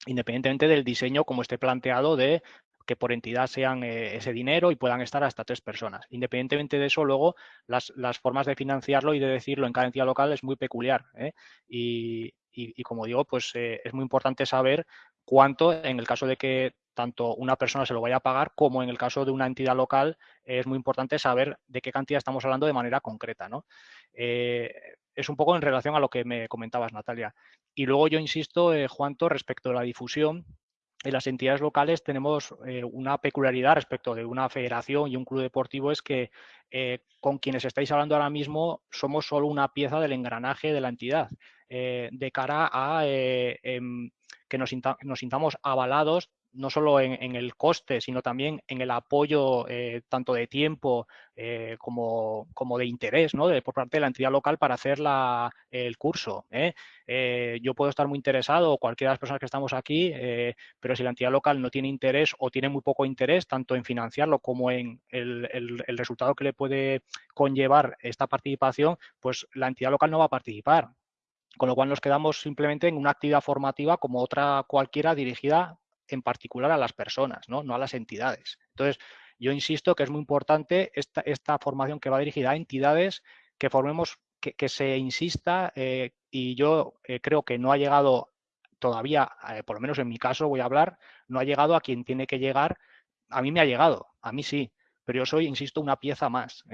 independientemente del diseño como esté planteado de que por entidad sean eh, ese dinero y puedan estar hasta tres personas. Independientemente de eso, luego las, formas de financiarlo y de decirlo en cada entidad local es muy peculiar. ¿eh? Y, como digo, pues eh, es muy importante saber cuánto, en el caso de que tanto una persona se lo vaya a pagar como en el caso de una entidad local, es muy importante saber de qué cantidad estamos hablando de manera concreta. ¿no? es un poco en relación a lo que me comentabas, Natalia. Y luego yo insisto, Juanto, respecto a la difusión, en las entidades locales tenemos eh, una peculiaridad respecto de una federación y un club deportivo es que eh, con quienes estáis hablando ahora mismo somos solo una pieza del engranaje de la entidad eh, de cara a em, que nos, nos, sintamos avalados no solo en, el coste, sino también en el apoyo eh, tanto de tiempo eh, como, como, de interés ¿no? de, por parte de la entidad local para hacer la, el curso. ¿eh? yo puedo estar muy interesado, cualquiera de las personas que estamos aquí, pero si la entidad local no tiene interés o tiene muy poco interés tanto en financiarlo como en el, el resultado que le puede conllevar esta participación, pues la entidad local no va a participar. Con lo cual nos quedamos simplemente en una actividad formativa como otra cualquiera dirigida en particular a las personas, ¿no? a las entidades. Entonces, yo insisto que es muy importante esta, esta formación que va dirigida a entidades que formemos, que, se insista eh, y yo eh, creo que no ha llegado todavía, eh, por lo menos en mi caso voy a hablar, no ha llegado a quien tiene que llegar. A mí me ha llegado, a mí sí, pero yo soy, insisto, una pieza más.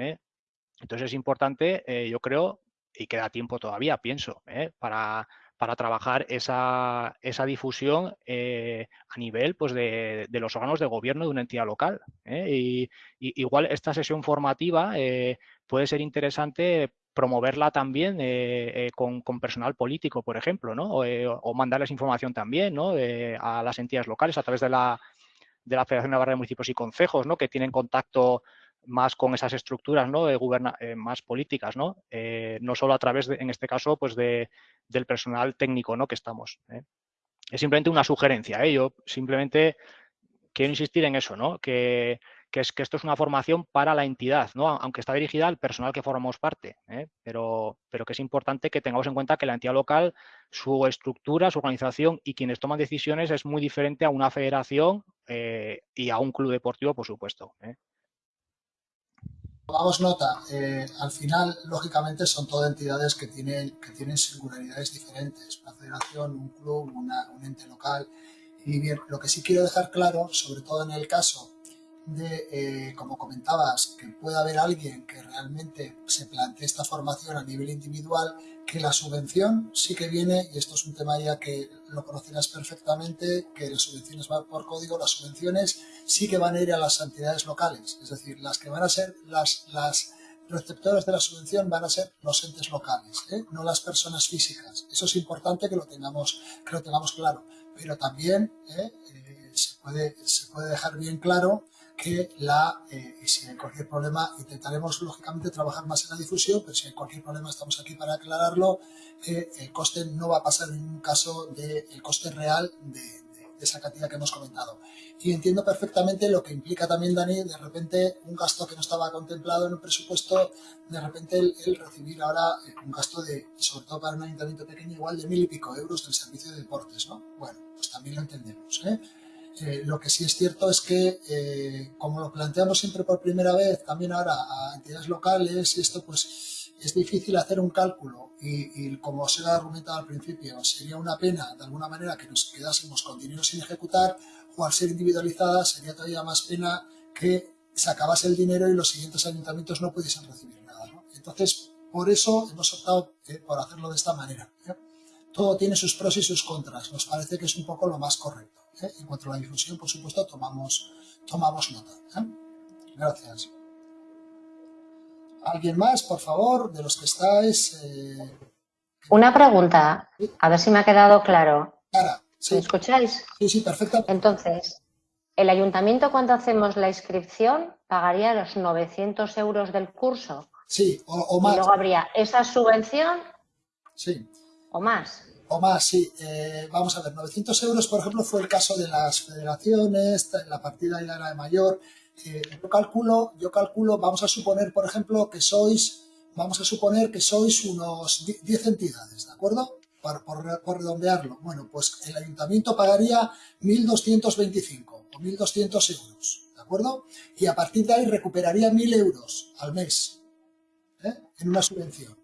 Entonces es importante, yo creo, y queda tiempo todavía, pienso, para para trabajar esa, esa difusión eh, a nivel pues, de, de, los órganos de gobierno de una entidad local. ¿eh? Y, igual esta sesión formativa eh, puede ser interesante promoverla también con, con, personal político, por ejemplo, ¿no? o, mandarles información también ¿no? a las entidades locales a través de la, de la Federación Navarra de Municipios y Concejos, ¿no? que tienen contacto más con esas estructuras ¿no? de eh, más políticas, ¿no? Eh, no solo a través, de, en este caso, pues de, del personal técnico ¿no? que estamos. ¿eh? Es simplemente una sugerencia. Yo simplemente quiero insistir en eso, ¿no? que, que, es, que esto es una formación para la entidad, ¿no? aunque está dirigida al personal que formamos parte, pero, pero que es importante que tengamos en cuenta que la entidad local, su estructura, su organización y quienes toman decisiones es muy diferente a una federación y a un club deportivo, por supuesto. Tomamos nota, eh, al final, lógicamente, son todas entidades que tienen, que tienen singularidades diferentes, una federación, un club, una, un ente local. Y bien, lo que sí quiero dejar claro, sobre todo en el caso de, eh, como comentabas, que pueda haber alguien que realmente se plantee esta formación a nivel individual, que la subvención sí que viene, y esto es un tema ya que lo conocerás perfectamente, que las subvenciones van por código, las subvenciones sí que van a ir a las entidades locales, es decir, las que van a ser las, las receptores de la subvención van a ser los entes locales, ¿eh? no las personas físicas. Eso es importante que lo tengamos, que lo tengamos claro, pero también ¿eh? Eh, se, puede, se puede dejar bien claro que la, eh, si hay cualquier problema, intentaremos lógicamente trabajar más en la difusión, pero si hay cualquier problema estamos aquí para aclararlo, que el coste no va a pasar en ningún caso del coste real de, esa cantidad que hemos comentado. Y entiendo perfectamente lo que implica también, Dani, de repente un gasto que no estaba contemplado en el presupuesto, de repente el, recibir ahora eh, un gasto de, sobre todo para un ayuntamiento pequeño, igual de mil y pico euros del servicio de deportes, ¿no? Bueno, pues también lo entendemos, ¿eh? Eh, lo que sí es cierto es que, eh, como lo planteamos siempre por primera vez, también ahora a entidades locales, y esto pues es difícil hacer un cálculo y, como os he argumentado al principio, sería una pena de alguna manera que nos quedásemos con dinero sin ejecutar o al ser individualizada sería todavía más pena que se acabase el dinero y los siguientes ayuntamientos no pudiesen recibir nada. Entonces, por eso hemos optado eh, por hacerlo de esta manera. Todo tiene sus pros y sus contras. Nos parece que es un poco lo más correcto. ¿eh? En cuanto a la difusión, por supuesto, tomamos, tomamos nota. ¿eh? Gracias. ¿Alguien más, por favor, de los que estáis? Eh? Una pregunta, a ver si me ha quedado claro. ¿Me escucháis? Sí, sí, perfectamente. Entonces, ¿el ayuntamiento cuando hacemos la inscripción pagaría los 900 euros del curso? Sí, o, más. Y luego habría esa subvención. Sí. O más o más, sí. Eh, vamos a ver, 900 euros, por ejemplo, fue el caso de las federaciones, la partida ya era de mayor. Eh, yo calculo, yo calculo, vamos a suponer, por ejemplo, que sois, vamos a suponer que sois unos 10 entidades, ¿de acuerdo? Por, por, redondearlo. Bueno, pues el ayuntamiento pagaría 1.225 o 1.200 euros, ¿de acuerdo? Y a partir de ahí recuperaría 1.000 euros al mes ¿eh? en una subvención.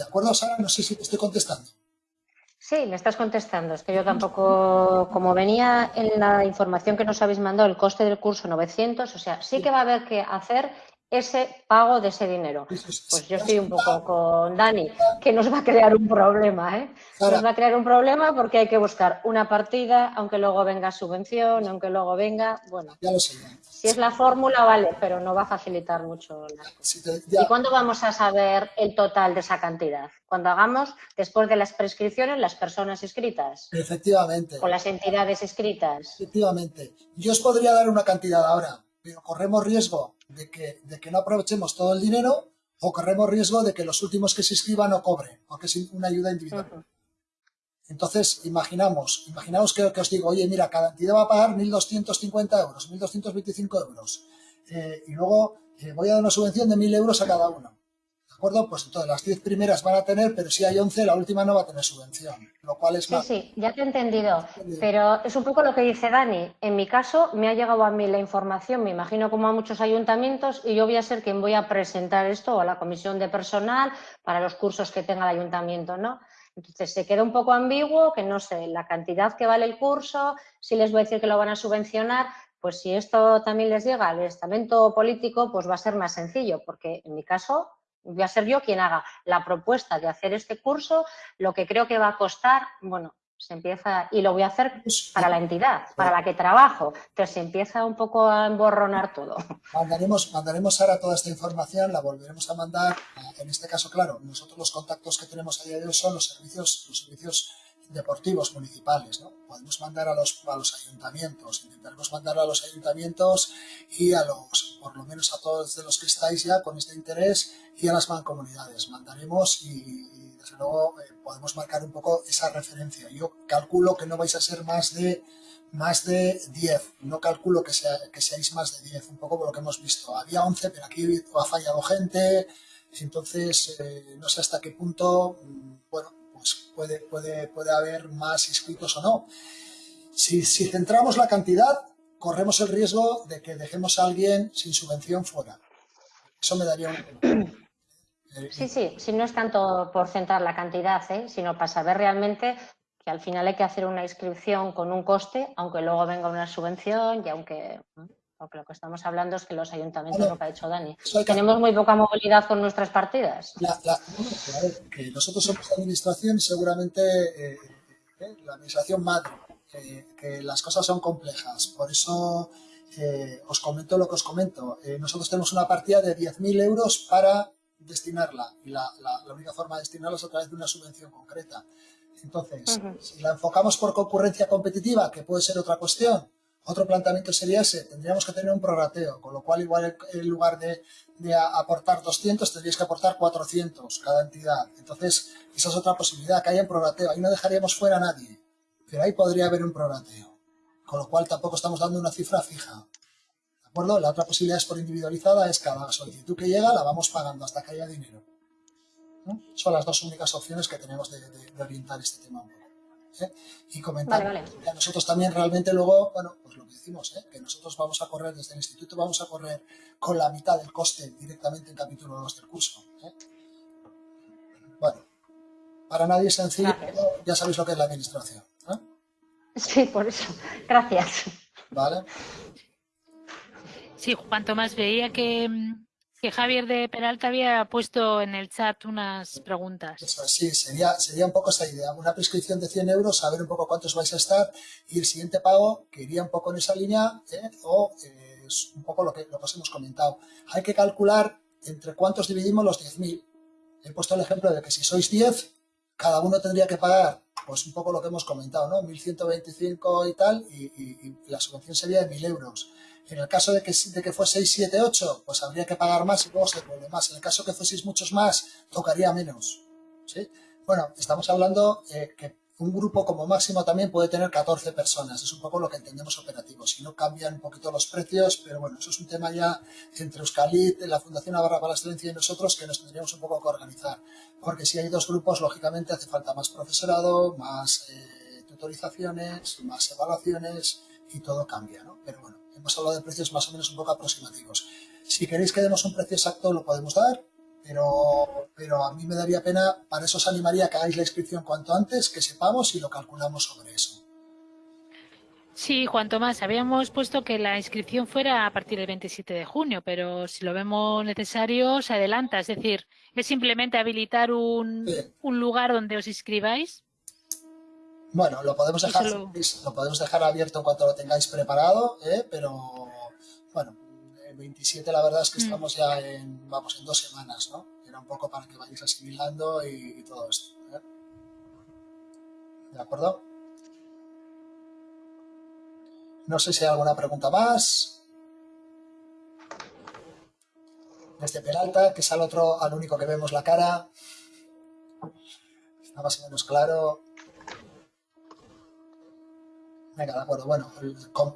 ¿De acuerdo, Sara? No sé si te estoy contestando. Sí, le estás contestando. Es que yo tampoco, como venía en la información que nos habéis mandado, el coste del curso 900, o sea, sí que va a haber que hacer ese pago de ese dinero. Pues yo estoy un poco con Dani, que nos va a crear un problema, ¿eh? Nos va a crear un problema porque hay que buscar una partida, aunque luego venga subvención, aunque luego venga, bueno. Ya lo sé. Si es la fórmula, vale, pero no va a facilitar mucho las cosas. ¿Y cuándo vamos a saber el total de esa cantidad? Cuando hagamos, después de las prescripciones, las personas inscritas. Efectivamente. O las entidades inscritas. Efectivamente. Yo os podría dar una cantidad ahora, pero corremos riesgo de que, de que no aprovechemos todo el dinero o corremos riesgo de que los últimos que se inscriban no cobren, porque es una ayuda individual. Entonces, imaginamos, imaginamos que, os digo, oye, mira, cada entidad va a pagar 1.250 euros, 1.225 euros, eh, y luego eh, voy a dar una subvención de 1.000 euros a cada uno acuerdo? Pues entonces las 10 primeras van a tener, pero si hay 11, la última no va a tener subvención, lo cual es Sí, sí, ya te he entendido, pero es un poco lo que dice Dani. En mi caso, me ha llegado a mí la información, me imagino como a muchos ayuntamientos, y yo voy a ser quien voy a presentar esto a la comisión de personal para los cursos que tenga el ayuntamiento, ¿no? Entonces se queda un poco ambiguo, que no sé, la cantidad que vale el curso, si les voy a decir que lo van a subvencionar, pues si esto también les llega al estamento político, pues va a ser más sencillo, porque en mi caso voy a ser yo quien haga la propuesta de hacer este curso, lo que creo que va a costar, bueno, se empieza, y lo voy a hacer para la entidad, para la que trabajo, entonces se empieza un poco a emborronar todo. Mandaremos, mandaremos ahora toda esta información, la volveremos a mandar, en este caso, claro, nosotros los contactos que tenemos a día de hoy son los servicios, los servicios deportivos municipales, ¿no? Podemos mandar a los, a los ayuntamientos, intentaremos mandar a los ayuntamientos y a los, por lo menos a todos de los que estáis ya con este interés y a las mancomunidades. Mandaremos y, desde luego eh, podemos marcar un poco esa referencia. Yo calculo que no vais a ser más de más de 10, no calculo que, sea, que seáis más de 10, un poco por lo que hemos visto. Había 11, pero aquí ha fallado gente, entonces eh, no sé hasta qué punto, mm, bueno, pues puede, puede, puede haber más inscritos o no. Si, si centramos la cantidad, corremos el riesgo de que dejemos a alguien sin subvención fuera. Eso me daría un... Sí, sí, si no es tanto por centrar la cantidad, ¿eh? sino para saber realmente que al final hay que hacer una inscripción con un coste, aunque luego venga una subvención y aunque... Porque lo que estamos hablando es que los ayuntamientos, lo que ha dicho Dani, tenemos muy poca movilidad con nuestras partidas. que nosotros somos administración y seguramente eh, eh, la administración madre, que las cosas son complejas. Por eso eh, os comento lo que os comento. nosotros tenemos una partida de 10.000 euros para destinarla y la, única forma de destinarla es a través de una subvención concreta. Entonces, si la enfocamos por concurrencia competitiva, que puede ser otra cuestión, otro planteamiento sería ese, tendríamos que tener un prorrateo, con lo cual igual en lugar de, aportar 200 tendríais que aportar 400 cada entidad. Entonces, esa es otra posibilidad, que haya un prorrateo. Ahí no dejaríamos fuera a nadie, pero ahí podría haber un prorrateo. Con lo cual tampoco estamos dando una cifra fija. ¿De acuerdo? La otra posibilidad es por individualizada, es cada solicitud que llega la vamos pagando hasta que haya dinero. Son las dos únicas opciones que tenemos de, de orientar este tema. ¿Eh? y comentar. a nosotros también realmente luego, bueno, pues lo que decimos, ¿eh? que nosotros vamos a correr desde el instituto, vamos a correr con la mitad del coste directamente en capítulo 2 del curso. ¿eh? Bueno, para nadie es sencillo, ya sabéis lo que es la administración. Sí, por eso. Gracias. Vale. Sí, Juan Tomás veía que mm, que Javier de Peralta había puesto en el chat unas preguntas. Sí, sería, sería un poco esa idea. Una prescripción de 100 euros, saber un poco cuántos vais a estar y el siguiente pago que iría un poco en esa línea ¿eh? o eh, es un poco lo que, lo que os hemos comentado. Hay que calcular entre cuántos dividimos los 10.000. He puesto el ejemplo de que si sois 10, cada uno tendría que pagar pues un poco lo que hemos comentado, ¿no? 1.125 y tal y, y la subvención sería de 1.000 euros. En el caso de que, de que fueseis 7, 8, pues habría que pagar más y luego se devuelve más. En el caso que fueseis muchos más, tocaría menos. Bueno, estamos hablando eh, que un grupo como máximo también puede tener 14 personas. Es un poco lo que entendemos operativo. Si no cambian un poquito los precios, pero bueno, eso es un tema ya entre Euskalit, la Fundación Navarra para la Excelencia y nosotros que nos tendríamos un poco que organizar. Porque si hay dos grupos, lógicamente hace falta más profesorado, más eh, tutorizaciones, más evaluaciones y todo cambia, ¿no? Pero bueno, hemos hablado de precios más o menos un poco aproximativos. Si queréis que demos un precio exacto, lo podemos dar, pero, pero a mí me daría pena, para eso os animaría a que hagáis la inscripción cuanto antes, que sepamos y lo calculamos sobre eso. Sí, cuanto más. Habíamos puesto que la inscripción fuera a partir del 27 de junio, pero si lo vemos necesario, se adelanta. Es decir, es simplemente habilitar un, un lugar donde os inscribáis. Bueno, lo podemos dejar, lo... podemos dejar abierto en cuanto lo tengáis preparado, ¿eh? pero bueno, el 27 la verdad es que mm. estamos ya en, vamos, en dos semanas, ¿no? Era un poco para que vayáis asimilando y, y todo esto. ¿eh? ¿De acuerdo? No sé si hay alguna pregunta más. Desde Peralta, que es al otro, al único que vemos la cara. Está más o menos claro. Venga, de acuerdo. Bueno,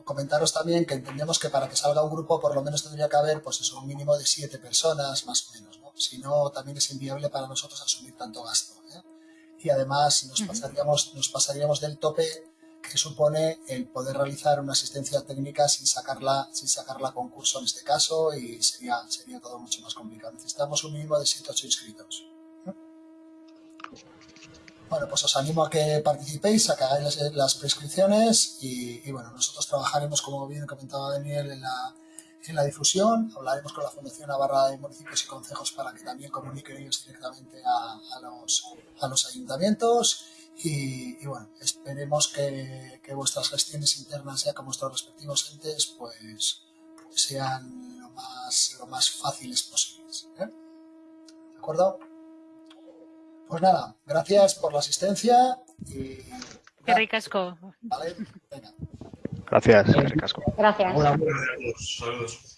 comentaros también que entendemos que para que salga un grupo por lo menos tendría que haber pues eso, un mínimo de siete personas, más o menos. ¿no? Si no, también es inviable para nosotros asumir tanto gasto. ¿eh? Y además nos pasaríamos, nos pasaríamos del tope que supone el poder realizar una asistencia técnica sin sacarla, sin sacarla a concurso en este caso y sería, sería todo mucho más complicado. Necesitamos un mínimo de 7 8 inscritos. Bueno, pues os animo a que participéis, a que hagáis las, prescripciones y, bueno, nosotros trabajaremos, como bien comentaba Daniel, en la, en la difusión, hablaremos con la Fundación Navarra de Municipios y Concejos para que también comuniquen ellos directamente a, a, los, a los ayuntamientos y, bueno, esperemos que, vuestras gestiones internas ya con vuestros respectivos entes pues sean lo más, lo más fáciles posibles. ¿eh? ¿De acuerdo? Pues nada, gracias por la asistencia y... Qué ricasco. Vale, venga. Gracias, qué ricasco. Gracias. Saludos.